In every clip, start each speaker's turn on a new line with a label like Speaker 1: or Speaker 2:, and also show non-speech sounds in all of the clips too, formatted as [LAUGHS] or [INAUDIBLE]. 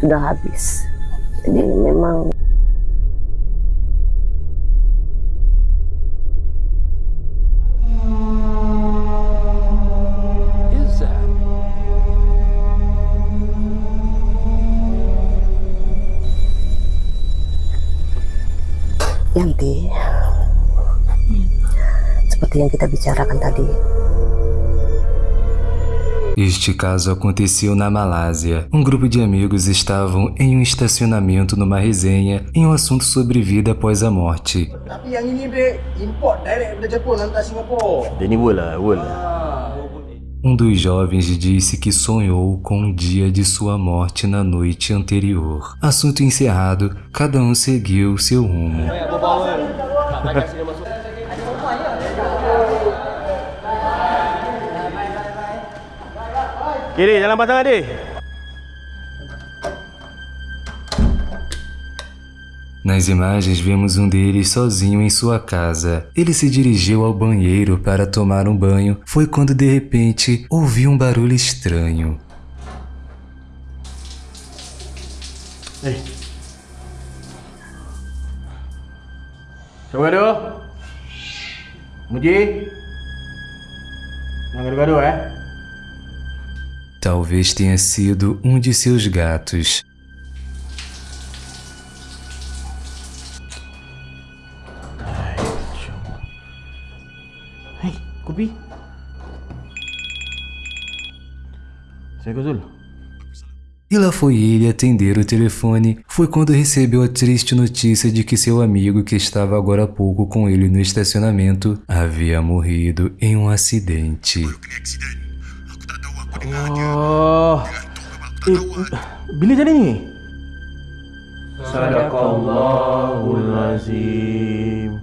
Speaker 1: sudah habis. Jadi memang? Yanti, seperti yang kita bicarakan tadi,
Speaker 2: Este caso aconteceu na Malásia. Um grupo de amigos estavam em um estacionamento numa resenha em um assunto sobre vida após a morte. Um dos jovens disse que sonhou com o dia de sua morte na noite anterior. Assunto encerrado, cada um seguiu seu rumo.
Speaker 3: Kiri, jalan pasang adik.
Speaker 2: Nas imagens vemos um deles sozinho em sua casa. Ele se dirigiu ao banheiro para tomar um banho. Foi quando de repente ouviu um barulho estranho.
Speaker 3: Eh. Siapa gaduh? Muji? Jangan gaduh-gaduh eh.
Speaker 2: Talvez tenha sido um de seus gatos.
Speaker 3: Kopi. Assalamualaikum Zul.
Speaker 2: E lá foi ele atender o telefone. Foi quando recebeu a triste notícia de que seu amigo, que estava agora há pouco com ele no estacionamento, havia morrido em um acidente.
Speaker 3: Oh. Eh, bila jadi ni? Sadaqallahul Azim.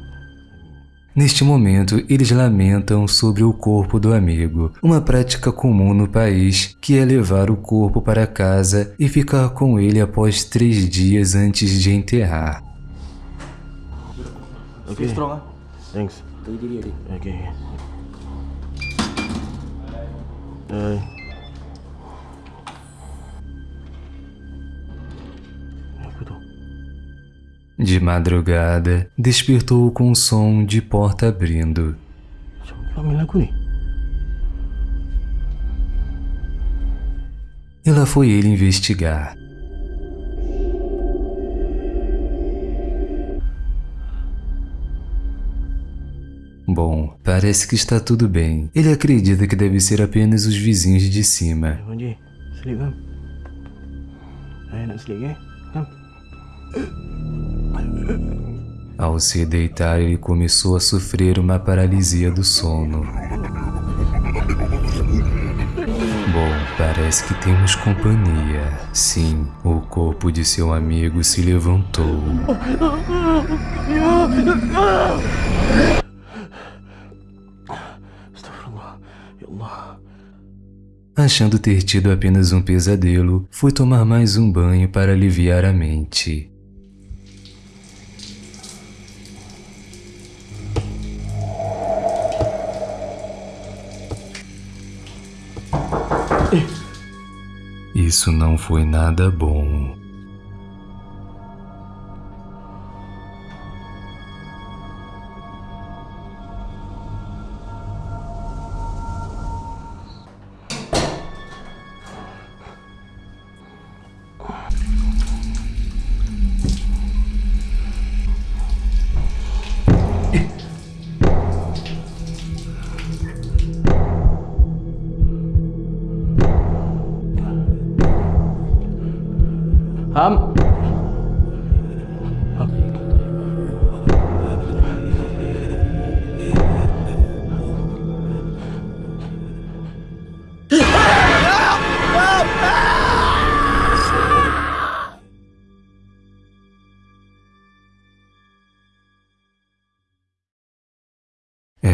Speaker 2: Neste momento, eles lamentam sobre o corpo do amigo, uma prática comum no país, que é levar o corpo para casa e ficar com ele após três dias antes de enterrar.
Speaker 3: Okay.
Speaker 4: Strong ah.
Speaker 3: Thanks. Uh,
Speaker 2: De madrugada, despertou com o som de porta abrindo. E lá foi ele investigar. Bom, parece que está tudo bem. Ele acredita que deve ser apenas os vizinhos de cima.
Speaker 3: Sleep kan? Eh, nak sleep eh? Kan?
Speaker 2: Ao se deitar, ele começou a sofrer uma paralisia do sono. Bom, parece que temos companhia. Sim, o corpo de seu amigo se levantou. Achando ter tido apenas um pesadelo, foi tomar mais um banho para aliviar a mente. Isso não foi nada bom.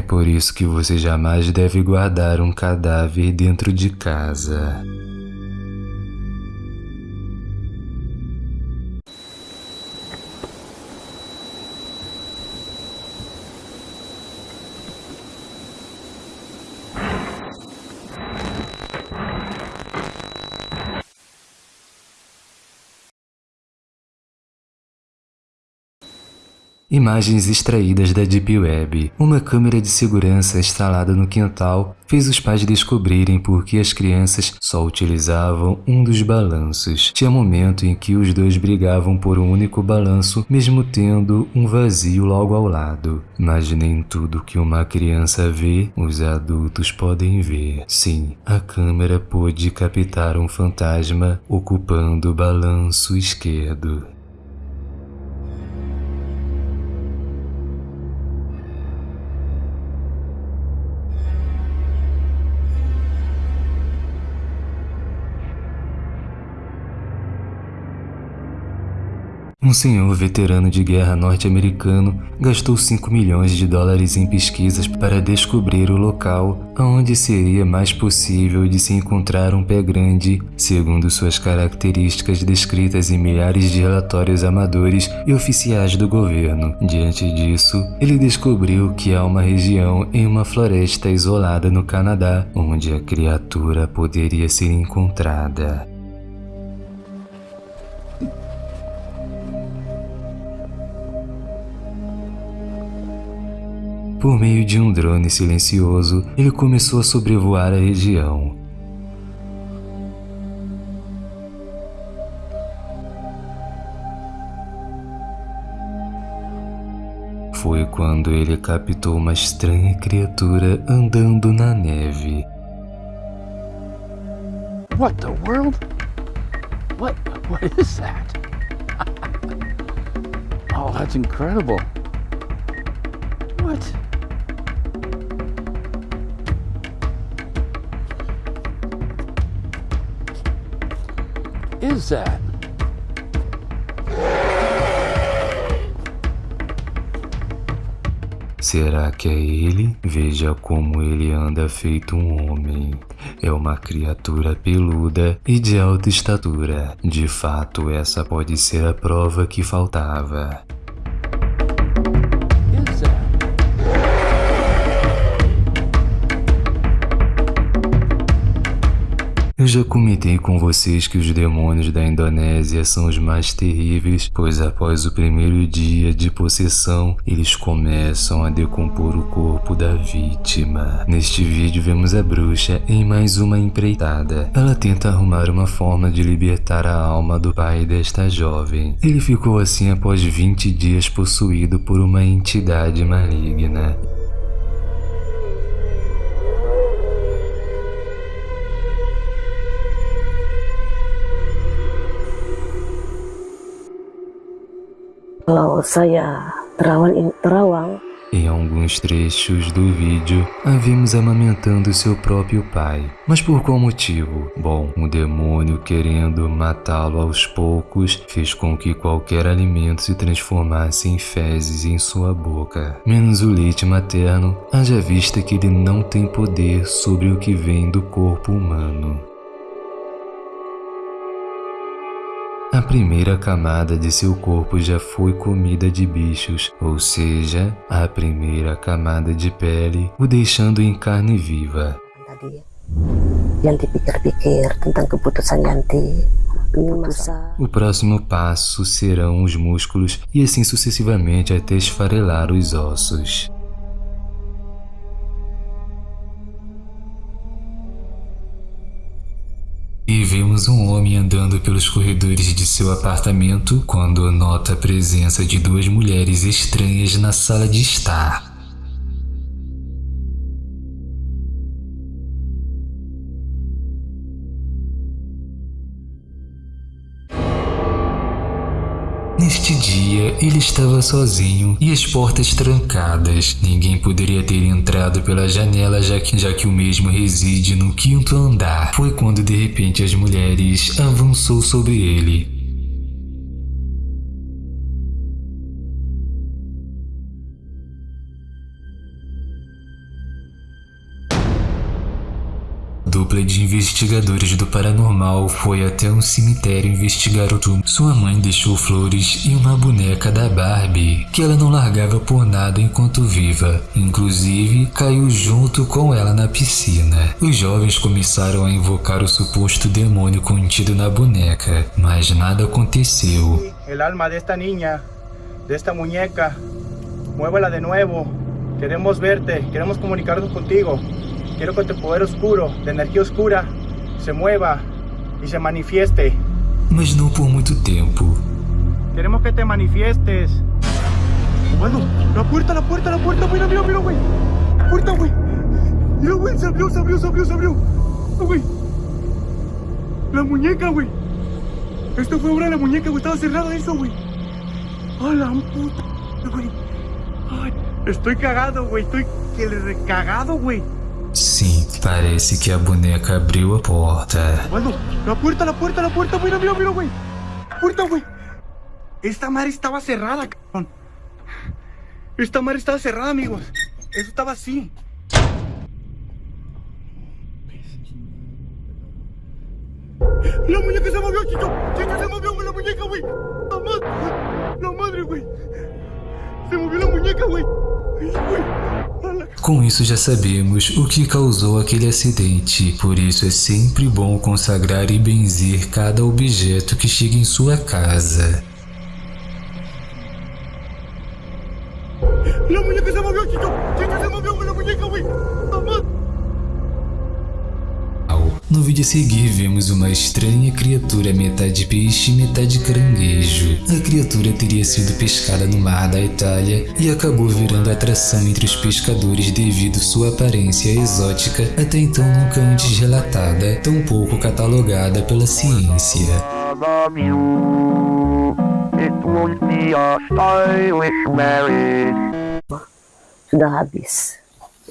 Speaker 2: Por isso que você jamais deve guardar um cadáver dentro de casa. Imagens extraídas da Deep Web. Uma câmera de segurança instalada no quintal fez os pais descobrirem por que as crianças só utilizavam um dos balanços. Tinha momento em que os dois brigavam por um único balanço, mesmo tendo um vazio logo ao lado. Mas nem tudo que uma criança vê, os adultos podem ver. Sim, a câmera pôde captar um fantasma ocupando o balanço esquerdo. Um senhor veterano de guerra norte-americano gastou 5 milhões de dólares em pesquisas para descobrir o local onde seria mais possível de se encontrar um pé grande, segundo suas características descritas em milhares de relatórios amadores e oficiais do governo. Diante disso, ele descobriu que há uma região em uma floresta isolada no Canadá onde a criatura poderia ser encontrada. Por meio de um drone silencioso, ele começou a sobrevoar a região. Foi quando ele captou uma estranha criatura andando na neve.
Speaker 3: What the world? What what is that? [LAUGHS] oh, that's incredible. What? Is that?
Speaker 2: Será que é ele? Veja como ele anda feito um homem. É uma criatura peluda e de alta estatura. De fato, essa pode ser a prova que faltava. Já comentei com vocês que os demônios da Indonésia são os mais terríveis, pois após o primeiro dia de possessão, eles começam a decompor o corpo da vítima. Neste vídeo vemos a bruxa em mais uma empreitada. Ela tenta arrumar uma forma de libertar a alma do pai desta jovem. Ele ficou assim após 20 dias possuído por uma entidade maligna.
Speaker 1: Terawang,
Speaker 2: Em alguns trechos do vídeo, a vimos amamentando seu próprio pai. Mas por qual motivo? Bom, o demônio querendo matá-lo aos poucos fez com que qualquer alimento se transformasse em fezes em sua boca, menos o leite materno, haja vista que ele não tem poder sobre o que vem do corpo humano. A primeira camada de seu corpo já foi comida de bichos, ou seja, a primeira camada de pele o deixando em carne viva. O próximo passo serão os músculos e assim sucessivamente até esfarelar os ossos. E vemos um homem andando pelos corredores de seu apartamento quando nota a presença de duas mulheres estranhas na sala de estar. Dia, ele estava sozinho e as portas trancadas. Ninguém poderia ter entrado pela janela já que, já que o mesmo reside no quinto andar. Foi quando de repente as mulheres avançou sobre ele. Dupla de investigadores do paranormal foi até um cemitério investigar o túmulo. Sua mãe deixou flores e uma boneca da Barbie, que ela não largava por nada enquanto viva. Inclusive, caiu junto com ela na piscina. Os jovens começaram a invocar o suposto demônio contido na boneca, mas nada aconteceu.
Speaker 5: el alma de esta niña, de esta muñeca,
Speaker 4: muévala de nuevo. Queremos verte, queremos comunicarnos contigo. Quiero que tu poder oscuro, de energía oscura, se mueva y se manifieste.
Speaker 2: Mas não por muito tempo.
Speaker 4: Queremos que te manifiestes. Bueno, la puerta, la puerta, la puerta, mira, mira, mira, güey. La puerta, güey. Mira, güey, se abrió, se abrió, se abrió, se abrió. Ah, güey. La muñeca, güey. Esto fue obra de la muñeca, güey. Estaba cerrado eso, güey. A la puta, güey. Ay, estoy cagado, güey. Estoy que le recagado, güey.
Speaker 2: Sim, parece que a boneca abriu a porta.
Speaker 4: Bueno, la puerta, la puerta, la puerta, mira, mira, mira, güey. Puerta, güey. Esta madre estaba cerrada, cabrón. Esta madre estaba cerrada, amigos. Eso estaba así. La muñeca se movió, chico. Chico, se movió, güey, la muñeca, güey. La madre, la madre, güey.
Speaker 2: Com isso já sabemos o que causou aquele acidente, por isso é sempre bom consagrar e benzer cada objeto que chega em sua casa. A seguir vemos uma estranha criatura metade peixe e metade caranguejo. A criatura teria sido pescada no mar da Itália e acabou virando atração entre os pescadores devido sua aparência exótica, até então nunca antes relatada, tão pouco catalogada pela ciência.
Speaker 5: love you. It won't be a stylish marriage.
Speaker 1: sudah habis.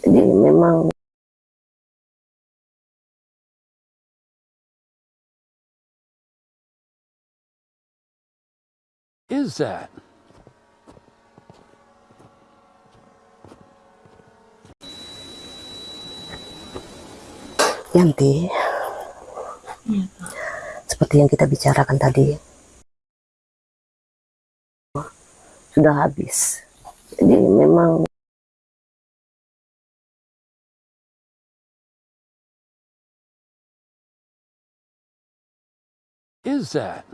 Speaker 1: Jadi memang
Speaker 6: is that?
Speaker 1: Yanti, seperti yang kita bicarakan tadi, sudah habis. Jadi memang
Speaker 6: Is that?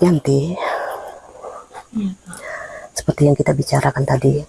Speaker 1: Yanti, seperti yang kita bicarakan tadi,